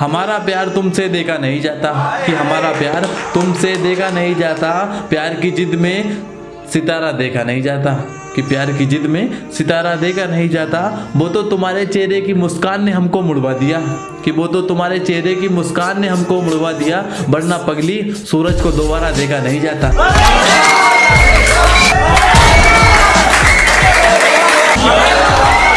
हमारा प्यार तुमसे देखा नहीं जाता कि हमारा प्यार तुमसे देखा नहीं जाता। प्यार की जिद में सितारा देखा नहीं जाता। कि प्यार की जिद में सितारा देखा नहीं जाता। वो तो तुम्हारे चेहरे की मुस्कान ने हमको मुड़वा दिया। कि वो तो तुम्हारे चेहरे की मुस्कान ने हमको मुड़वा दिया। वरना पगली सूरज को दोबारा देखा नहीं जाता।